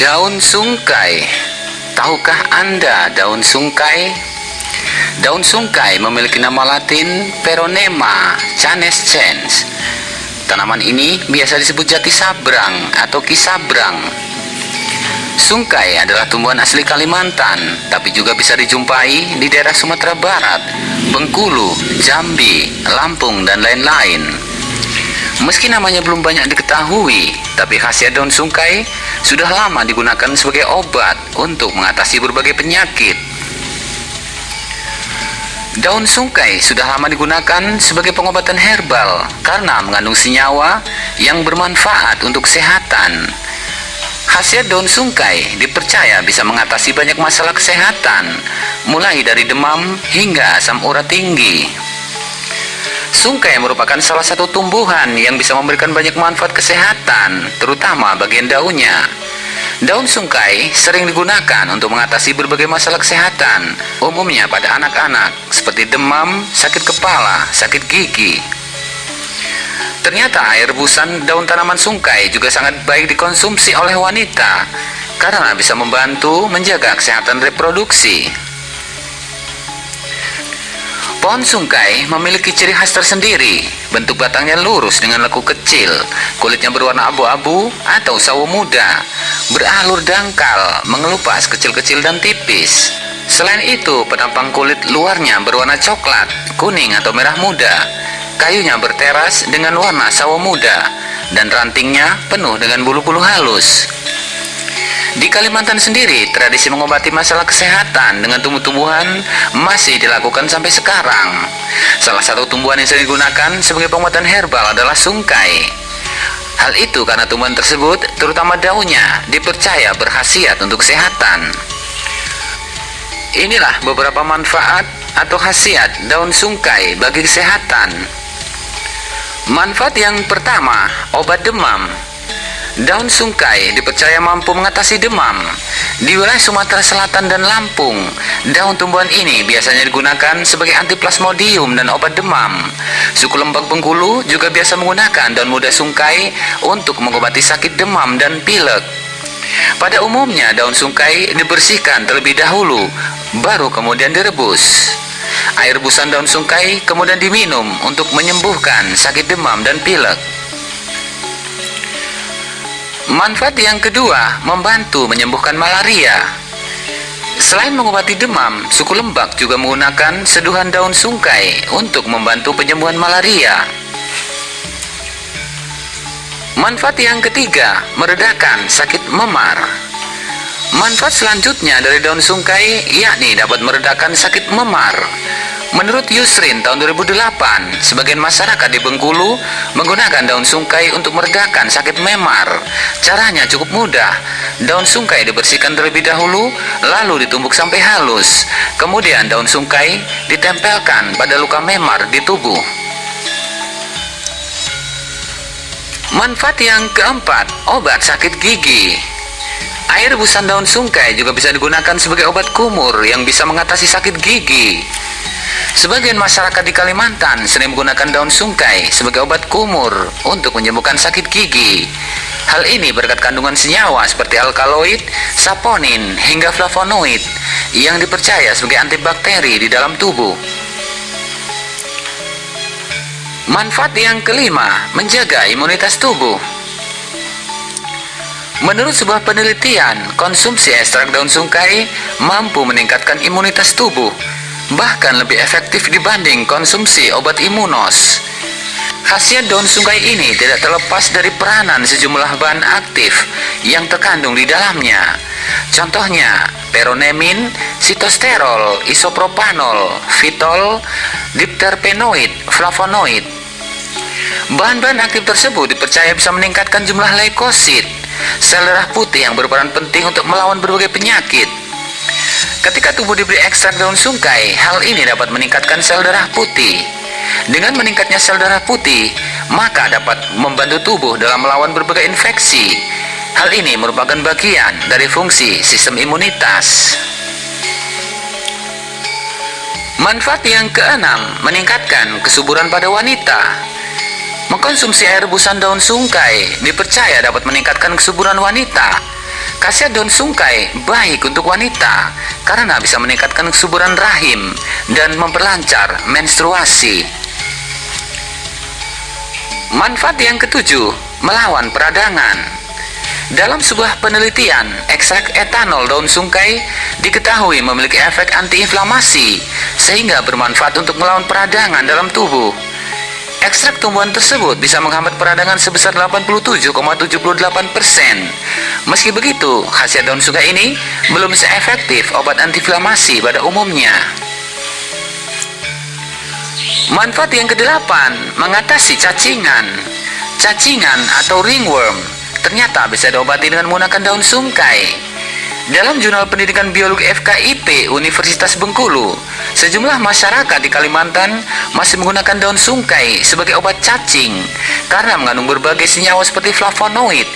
Daun sungkai. Tahukah Anda daun sungkai? Daun sungkai memiliki nama latin Peronema canescens. Tanaman ini biasa disebut jati sabrang atau kisabrang. Sungkai adalah tumbuhan asli Kalimantan, tapi juga bisa dijumpai di daerah Sumatera Barat, Bengkulu, Jambi, Lampung, dan lain-lain. Meski namanya belum banyak diketahui, tapi khasiat daun sungkai sudah lama digunakan sebagai obat untuk mengatasi berbagai penyakit. Daun sungkai sudah lama digunakan sebagai pengobatan herbal karena mengandung senyawa yang bermanfaat untuk kesehatan. Khasiat daun sungkai dipercaya bisa mengatasi banyak masalah kesehatan, mulai dari demam hingga asam urat tinggi. Sungkai merupakan salah satu tumbuhan yang bisa memberikan banyak manfaat kesehatan, terutama bagian daunnya. Daun sungkai sering digunakan untuk mengatasi berbagai masalah kesehatan, umumnya pada anak-anak, seperti demam, sakit kepala, sakit gigi. Ternyata air rebusan daun tanaman sungkai juga sangat baik dikonsumsi oleh wanita, karena bisa membantu menjaga kesehatan reproduksi. Pohon sungkai memiliki ciri khas tersendiri. Bentuk batangnya lurus dengan lekuk kecil, kulitnya berwarna abu-abu atau sawo muda, beralur dangkal, mengelupas kecil-kecil dan tipis. Selain itu, penampang kulit luarnya berwarna coklat, kuning atau merah muda. Kayunya berteras dengan warna sawo muda, dan rantingnya penuh dengan bulu-bulu halus. Di Kalimantan sendiri, tradisi mengobati masalah kesehatan dengan tumbuh-tumbuhan masih dilakukan sampai sekarang. Salah satu tumbuhan yang sering digunakan sebagai pengobatan herbal adalah sungkai. Hal itu karena tumbuhan tersebut, terutama daunnya, dipercaya berkhasiat untuk kesehatan. Inilah beberapa manfaat atau khasiat daun sungkai bagi kesehatan. Manfaat yang pertama, obat demam. Daun sungkai dipercaya mampu mengatasi demam. Di wilayah Sumatera Selatan dan Lampung, daun tumbuhan ini biasanya digunakan sebagai antiplasmodium dan obat demam. Suku Lembak Bengkulu juga biasa menggunakan daun muda sungkai untuk mengobati sakit demam dan pilek. Pada umumnya, daun sungkai dibersihkan terlebih dahulu, baru kemudian direbus. Air rebusan daun sungkai kemudian diminum untuk menyembuhkan sakit demam dan pilek. Manfaat yang kedua, membantu menyembuhkan malaria. Selain mengobati demam, suku Lembak juga menggunakan seduhan daun sungkai untuk membantu penyembuhan malaria. Manfaat yang ketiga, meredakan sakit memar. Manfaat selanjutnya dari daun sungkai yakni dapat meredakan sakit memar. Menurut Yusrin tahun 2008, sebagian masyarakat di Bengkulu menggunakan daun sungkai untuk meredakan sakit memar. Caranya cukup mudah. Daun sungkai dibersihkan terlebih dahulu, lalu ditumbuk sampai halus. Kemudian daun sungkai ditempelkan pada luka memar di tubuh. Manfaat yang keempat, obat sakit gigi. Air rebusan daun sungkai juga bisa digunakan sebagai obat kumur yang bisa mengatasi sakit gigi. Sebagian masyarakat di Kalimantan sering menggunakan daun sungkai sebagai obat kumur untuk menyembuhkan sakit gigi. Hal ini berkat kandungan senyawa seperti alkaloid, saponin, hingga flavonoid yang dipercaya sebagai antibakteri di dalam tubuh. Manfaat yang kelima, menjaga imunitas tubuh. Menurut sebuah penelitian, konsumsi ekstrak daun sungkai mampu meningkatkan imunitas tubuh bahkan lebih efektif dibanding konsumsi obat imunos. Khasiat daun sungkai ini tidak terlepas dari peranan sejumlah bahan aktif yang terkandung di dalamnya. Contohnya, peronemin, sitosterol, isopropanol, fitol, dipterpenoid, flavonoid. Bahan-bahan aktif tersebut dipercaya bisa meningkatkan jumlah leukosit, sel darah putih yang berperan penting untuk melawan berbagai penyakit. Ketika tubuh diberi ekstrak daun sungkai, hal ini dapat meningkatkan sel darah putih. Dengan meningkatnya sel darah putih, maka dapat membantu tubuh dalam melawan berbagai infeksi. Hal ini merupakan bagian dari fungsi sistem imunitas. Manfaat yang keenam, meningkatkan kesuburan pada wanita. Mengkonsumsi air rebusan daun sungkai dipercaya dapat meningkatkan kesuburan wanita Khasiat daun sungkai baik untuk wanita karena bisa meningkatkan kesuburan rahim dan memperlancar menstruasi. Manfaat yang ketujuh, melawan peradangan. Dalam sebuah penelitian, ekstrak etanol daun sungkai diketahui memiliki efek antiinflamasi sehingga bermanfaat untuk melawan peradangan dalam tubuh. Ekstrak tumbuhan tersebut bisa menghambat peradangan sebesar 87,78%. Meski begitu, khasiat daun sungkai ini belum seefektif obat antiinflamasi pada umumnya. Manfaat yang kedelapan, mengatasi cacingan. Cacingan atau ringworm ternyata bisa diobati dengan menggunakan daun sungkai. Dalam Jurnal Pendidikan Biologi FKIP Universitas Bengkulu, sejumlah masyarakat di Kalimantan masih menggunakan daun sungkai sebagai obat cacing karena mengandung berbagai senyawa seperti flavonoid,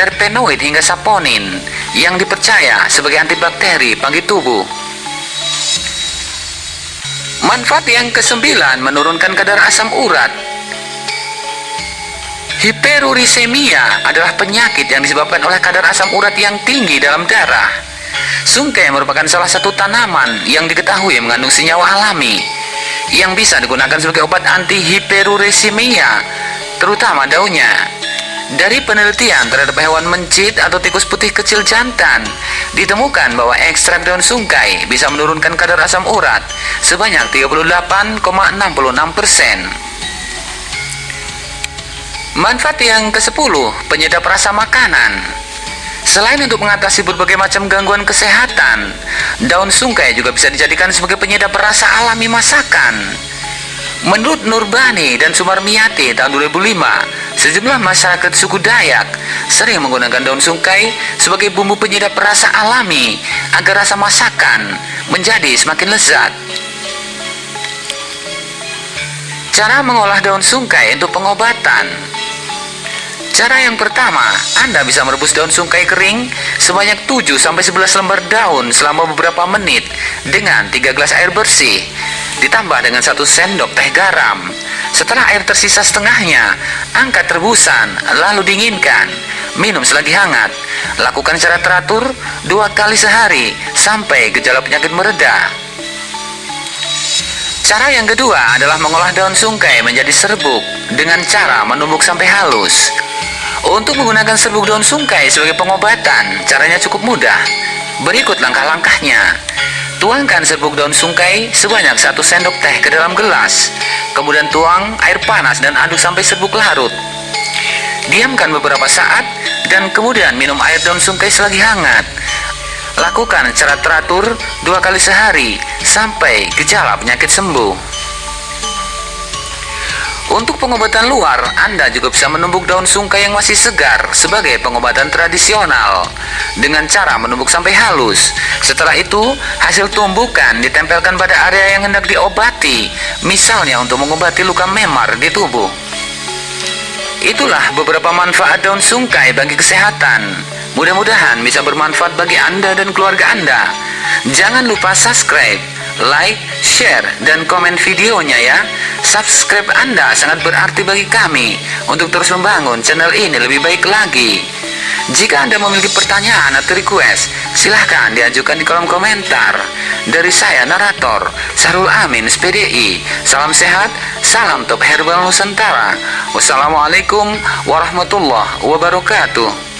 terpenoid hingga saponin yang dipercaya sebagai antibakteri bagi tubuh. Manfaat yang kesembilan menurunkan kadar asam urat Hiperurisemia adalah penyakit yang disebabkan oleh kadar asam urat yang tinggi dalam darah. Sungkai merupakan salah satu tanaman yang diketahui mengandung senyawa alami yang bisa digunakan sebagai obat anti hiperurisemia, terutama daunnya. Dari penelitian terhadap hewan mencit atau tikus putih kecil jantan, ditemukan bahwa ekstrak daun sungkai bisa menurunkan kadar asam urat sebanyak 38,66 persen. Manfaat yang ke-10, penyedap rasa makanan. Selain untuk mengatasi berbagai macam gangguan kesehatan, daun sungkai juga bisa dijadikan sebagai penyedap rasa alami masakan. Menurut Nurbani dan Sumarmiati tahun 2005, sejumlah masyarakat suku Dayak sering menggunakan daun sungkai sebagai bumbu penyedap rasa alami agar rasa masakan menjadi semakin lezat. Cara mengolah daun sungkai untuk pengobatan Cara yang pertama, Anda bisa merebus daun sungkai kering sebanyak 7-11 lembar daun selama beberapa menit dengan 3 gelas air bersih, ditambah dengan 1 sendok teh garam. Setelah air tersisa setengahnya, angkat rebusan, lalu dinginkan. Minum selagi hangat. Lakukan secara teratur dua kali sehari sampai gejala penyakit mereda. Cara yang kedua adalah mengolah daun sungkai menjadi serbuk dengan cara menumbuk sampai halus. Untuk menggunakan serbuk daun sungkai sebagai pengobatan, caranya cukup mudah. Berikut langkah-langkahnya. Tuangkan serbuk daun sungkai sebanyak satu sendok teh ke dalam gelas. Kemudian tuang air panas dan aduk sampai serbuk larut. Diamkan beberapa saat dan kemudian minum air daun sungkai selagi hangat. Lakukan secara teratur dua kali sehari sampai gejala penyakit sembuh. Untuk pengobatan luar, Anda juga bisa menumbuk daun sungkai yang masih segar sebagai pengobatan tradisional dengan cara menumbuk sampai halus. Setelah itu, hasil tumbukan ditempelkan pada area yang hendak diobati, misalnya untuk mengobati luka memar di tubuh. Itulah beberapa manfaat daun sungkai bagi kesehatan. Mudah-mudahan bisa bermanfaat bagi Anda dan keluarga Anda. Jangan lupa subscribe, like, share, dan komen videonya ya. Subscribe Anda sangat berarti bagi kami untuk terus membangun channel ini lebih baik lagi. Jika Anda memiliki pertanyaan atau request, silahkan diajukan di kolom komentar. Dari saya, narator, Sarul Amin, SPDI. Salam sehat, salam top herbal Nusantara. Wassalamualaikum warahmatullahi wabarakatuh.